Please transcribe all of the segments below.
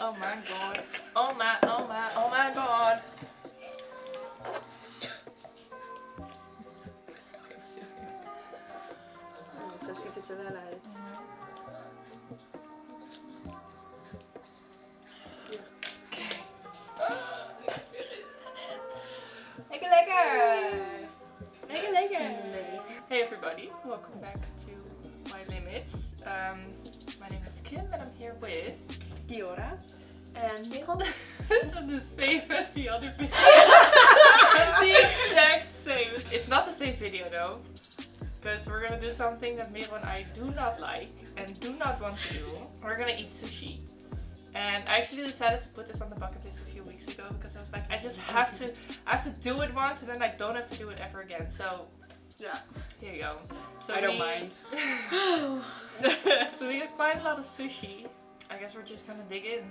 Oh my god. Oh my, oh my, oh my god. Zo ziet het wel uit. Lekker lekker! Lekker lekker! Hey everybody, welcome back to My Limits. Um, my name is Kim and I'm here with Giora. And Merel. It's the same as the other video. the exact same. It's not the same video though. Because we're gonna do something that Merel and I do not like and do not want to do. We're gonna eat sushi. And I actually decided to put this on the bucket list a few weeks ago because I was like, I just have to, I have to do it once and then I don't have to do it ever again. So, yeah. here you go. So I don't we- mind. so we got quite a lot of sushi. I guess we're just gonna dig in,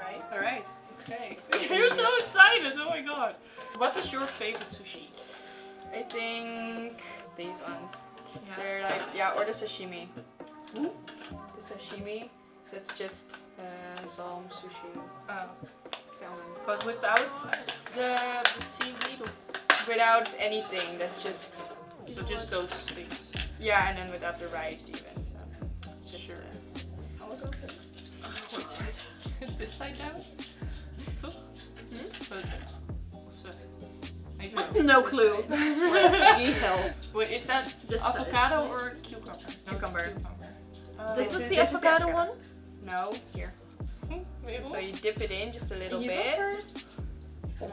right? Alright. Okay. You're so excited. Oh my god. What is your favorite sushi? I think these ones. Yeah. They're like, yeah, or the sashimi. The sashimi, that's just uh, zalm, sushi, Oh. salmon. But without the, the seaweed. Without anything, that's just, So just those things. yeah, and then without the rice even. So it's just, Sure. This side down? Toch? Hmm? Zo is het. Of zo. Nee, zo. No clue. What the hell? Wait, is that This avocado side. or cucumber? No, Cucumber. cucumber. Uh, This This is the this is the avocado avocado. one? No, here. Merel? So you dip it in just a little you bit. first.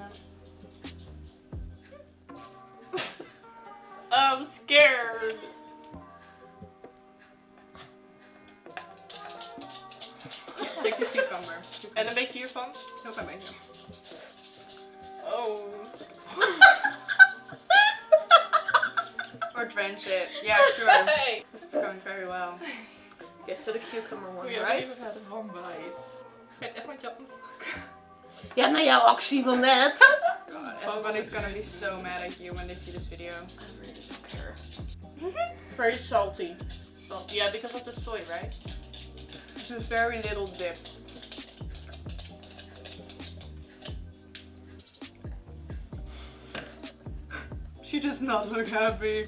I'm scared. Take the cucumber. En een beetje hiervan? Heel klein beetje. Oh. Or drench it. Yeah, sure. Hey. This is going very well. Okay, so the cucumber one, We haven't right? even had one bite. Het echt met jou. Ja, na jouw actie van net. God, everybody's gonna be so mad at you when they see this video. I really don't care. Very salty. Salt. Yeah, because of the soy, right? A very little dip. She does not look happy.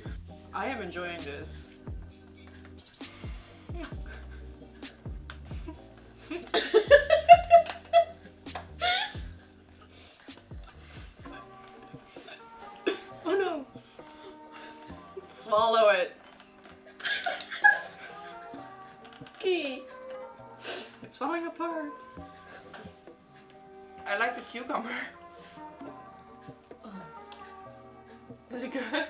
I am enjoying this. It's falling apart. I like the cucumber. Is it good?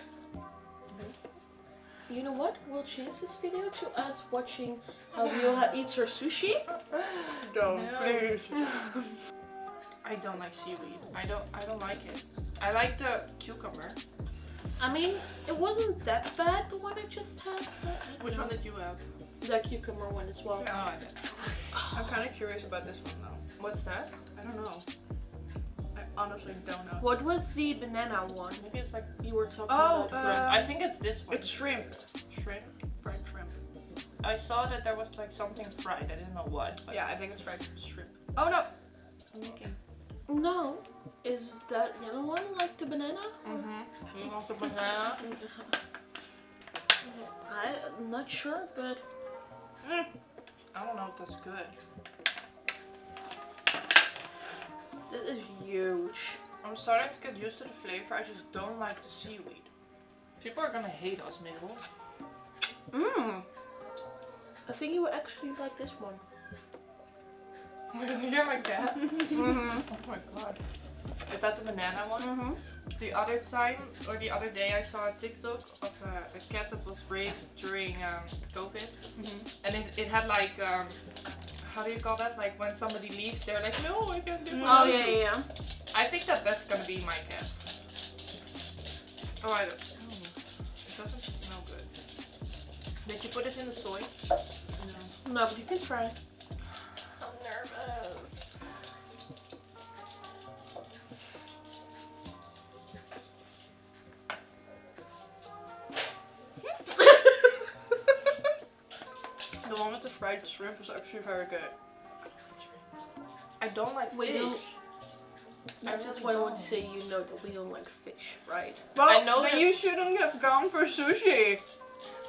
You know what? We'll change this video to us watching how Viola eats her sushi. Don't, No. please. I don't like seaweed. I don't. I don't like it. I like the cucumber. I mean, it wasn't that bad, the one I just had. but I don't Which know. one did you have? The cucumber one as well. Oh, I did. I'm kind of curious about this one though. What's that? I don't know. I honestly don't know. What was the banana one? Maybe it's like. You were talking Oh, about. uh, I think it's this one. It's shrimp. shrimp. Fried shrimp. I saw that there was like something fried. I didn't know what. Yeah, I think it's fried shrimp. Oh no! no. Is that yellow one like the banana? Mm-hmm. You want the banana? I'm not sure, but Mm. I don't know if that's good. This is huge. I'm starting to get used to the flavor. I just don't like the seaweed. People are gonna hate us, Mabel. Mmm. I think you would actually like this one. Did you hear my cat? Mm-hmm. Oh my god. Is that the banana one? Mm-hmm. The other time, or the other day, I saw a TikTok of a, a cat that was raised during um, COVID. And it, it had like, um, how do you call that? Like when somebody leaves, they're like, no, I can't do Oh yeah, yeah, yeah. I think that that's gonna be my guess. Oh, I don't. oh, It doesn't smell good. Did you put it in the soy? No. No, but you can try. Actually very good. I don't like We fish. don't- I I just really want to say you know that we don't like fish, right? Well, I know then that- you shouldn't have gone for sushi.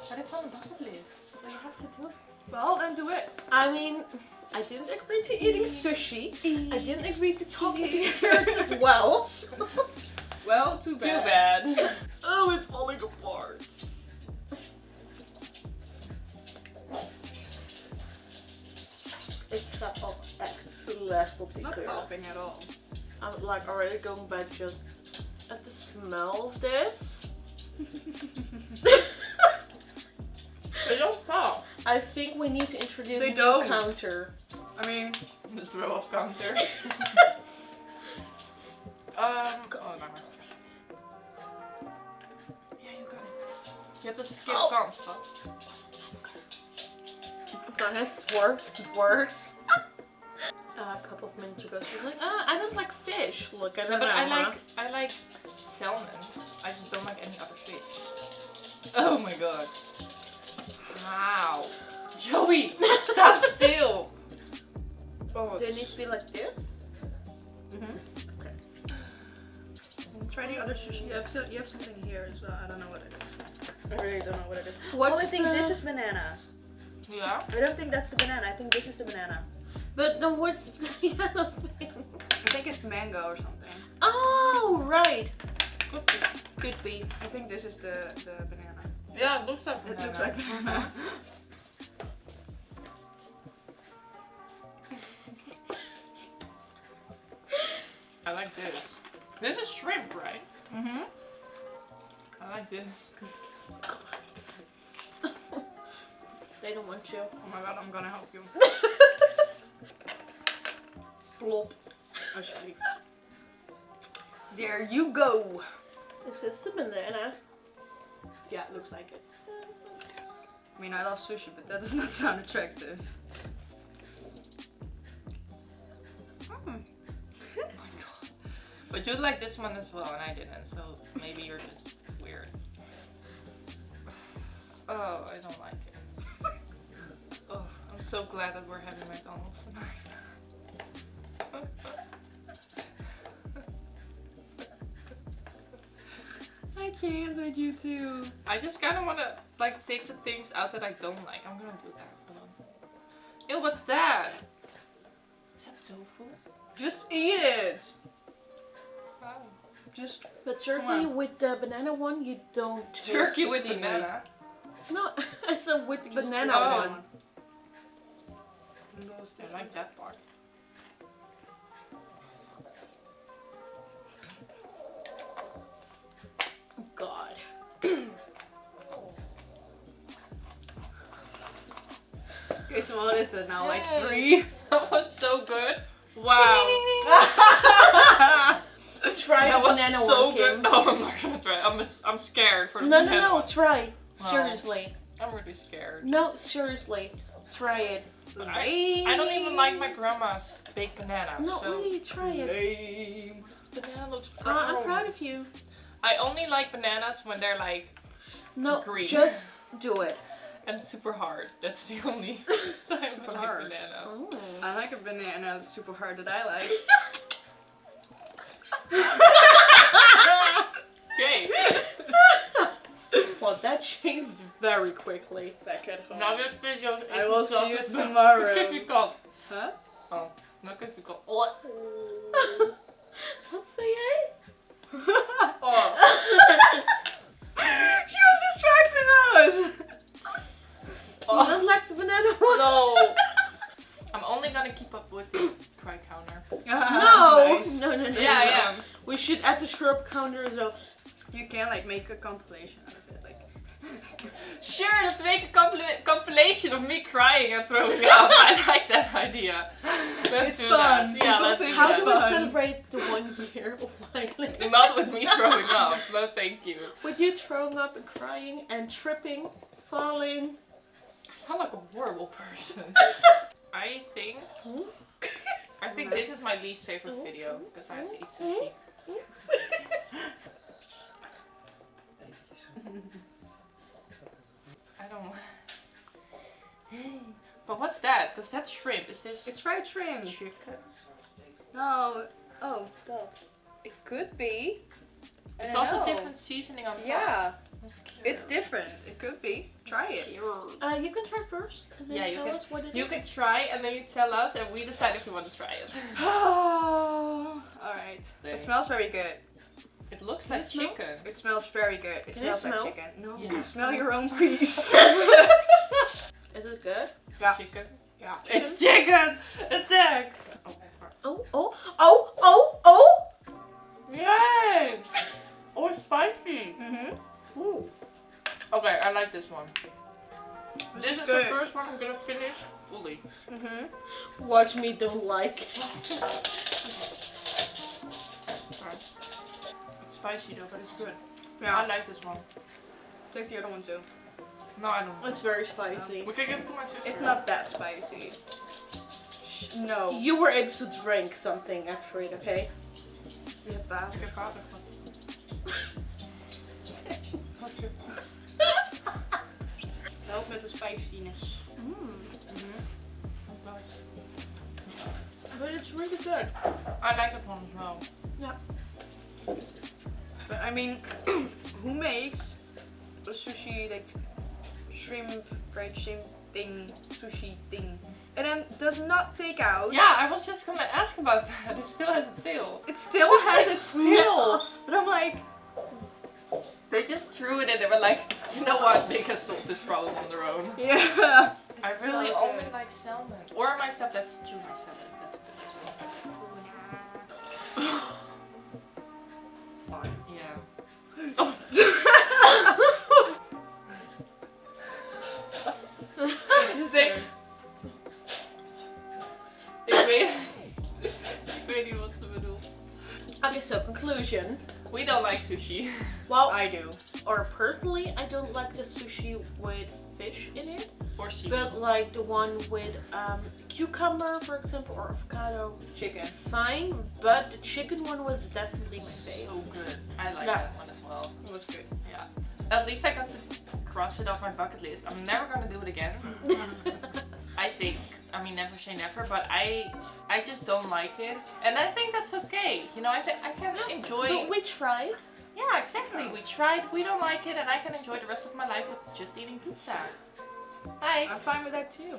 But it's on the bucket list, so you have to do it. Well, then do it. I mean, I didn't agree to eating sushi. I didn't agree to talking to spirits as well. so- Well, too bad. Too bad. bad. oh, it's falling apart. Ik ga ook echt slecht op die Not helping at all. I'm like already going back just at the smell of this. They don't fall. I think we need to introduce They a don't. counter. I mean, The throw up counter. um, oh, no. Ja, you got it. Je hebt het verkeerde Oh. kant. So it works, it works. Uh, a couple of minutes ago, she was like, uh, I don't like fish. Look at Yeah, her but I like I like salmon. I just don't like any other fish. Oh my god. Wow. Joey, stop still. Oh. Do it need to be like this? Mm-hmm. Okay. try the other sushi. You have, so, you have something here as well. I don't know what it is. I really don't know what it is. What's oh, I think the- this is banana. Yeah. I don't think that's the banana. I think this is the banana. But then what's the yellow thing? I think it's mango or something. Oh, right. Could be. I think this is the, the banana. Yeah, it looks like It looks like banana. I like this. This is shrimp, right? mm-hmm. I like this. They don't want you. Oh my god, I'm gonna help you. Plop. Alsjeblieft. There you go. Is this the banana? Yeah, it looks like it. I mean, I love sushi, but that does not sound attractive. Hmm. But you like this one as well, and I didn't, so maybe you're just weird. Oh, I don't like it. Oh, I'm so glad that we're having McDonald's tonight. I with you two. I just kind of want to like take the things out that I don't like. I'm gonna do that. Hold on. Ew, what's that? Is that tofu? Just eat it. Wow. Just But certainly with the banana one, you don't Turkey the with seaweed. banana. No, I said with the just banana oh. one. I like that part. Okay, so what is it now? Like three? That was so good. Wow. Try that was banana so one, good. No, I'm not gonna try. I'm I'm scared for the No, no, banana no, one. try. No. Seriously. I'm really scared. No, seriously. Try it. I, I don't even like my grandma's baked bananas. No, so only try it. Lame. banana looks Uh, I'm proud of you. I only like bananas when they're like No, Green. just do it. And super hard. That's the only time Super I like hard. bananas. Oh. I like a banana that's super hard that I like. Okay. Well, that changed very quickly. Back at home. now this video is I will see you tomorrow. Difficult. Huh? Oh, not difficult. What? What's the A? Oh. she was distracting us. Oh. Not like the banana one. No. I'm only gonna keep up with the cry counter. No. Nice. no, no, no. Yeah, I no. am. We should add the so. You can like make a compilation out of it, like. Sure, let's make a compil- compilation of me crying and throwing up. I like that idea. Let's It's do fun. that. Yeah, People let's think do How it's do we celebrate the one year of Miley? Not with me throwing up. No, thank you. With you throwing up and crying and tripping, falling. I sound like a horrible person. I think I think this is my least favorite video because I have to eat sushi. I don't want. But what's that? Because that's shrimp. Is this It's fried shrimp. Chicken. No. Oh, God. It could be. I It's also know. different seasoning on top. Yeah, I'm it's different. It could be. Try I'm it. Uh, you can try first and then Yeah, you tell can- us what it is. You can try and then you tell us and we decide if we want to try it. All right. There. It smells very good. It looks Can like you smell? chicken. It smells very good. It Can I smells like chicken. No, Yeah. smell your own piece. Is it good? yeah. Chicken. Yeah. It's chicken! Attack! Oh, Oh, oh, oh, oh, oh! Yay! Oh, it's spicy. Mhm. Ooh. Okay, I like this one. This is good. the first one I'm gonna finish fully. Mhm. Watch me don't like. Sorry. It's spicy though, but it's good. Yeah, I like this one. Take the other one too. No, I don't. It's very spicy. We can give it to my sister. It's not that spicy. No. You were able to drink something after it, okay? Ja, pa. Okay, vader. Help met de spiciness. Mm. Nice. But it's really good. I like that one as well. But I mean, who makes a sushi like shrimp, fried shrimp thing, sushi thing, and then does not take out? Yeah, I was just gonna ask about that. It still has a tail. It still has its tail. But I'm like, They just threw it and They were like, you know what? They can solve this problem on their own. yeah. I really so only like salmon. Or my stuff that's tuna salmon. That's good as well. Fine. Oh. They, ik weet, ik weet niet wat ze bedoelt. Okay, so conclusion. We don't like sushi. Well, I do. or personally, I don't like the sushi with fish in it, but like the one with um, cucumber, for example, or avocado, Chicken. fine. But the chicken one was definitely my favorite. so good. I like Yeah. that one well. It was good. Yeah. At least I got to cross it off my bucket list. I'm never gonna do it again. I think. I mean, never say never, but I, I just don't like it, and I think that's okay. You know, I think I can enjoy. But we tried. Yeah, exactly. We tried. We don't like it, and I can enjoy the rest of my life with just eating pizza. Hi. I'm fine with that too.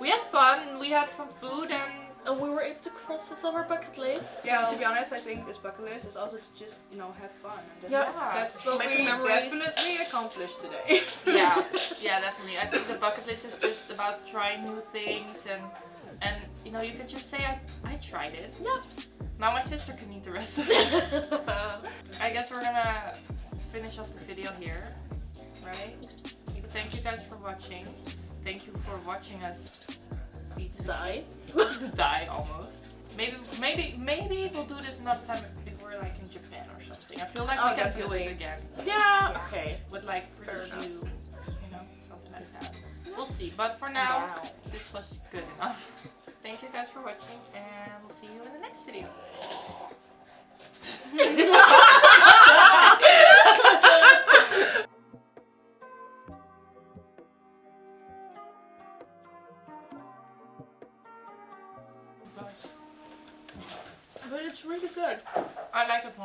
We had fun. We had some food, and And we were able to cross this off our bucket list. Yeah, to be honest, I think this bucket list is also to just, you know, have fun. And Yeah. that's what Make we memories. definitely accomplished today. yeah, yeah, definitely. I think the bucket list is just about trying new things, and and you know, you can just say I I tried it. Yeah. Now my sister can eat the rest of it. I guess we're gonna finish off the video here, right? Thank you guys for watching. Thank you for watching us sushi. Die. Die almost. Maybe, maybe, maybe we'll do this another time if we're like in Japan or something. I feel like we can do it again Yeah. Okay. with like review, you know, something like that. We'll see. But for now, Wow. this was good enough. Thank you guys for watching, and we'll see you in the next video. good. I like it.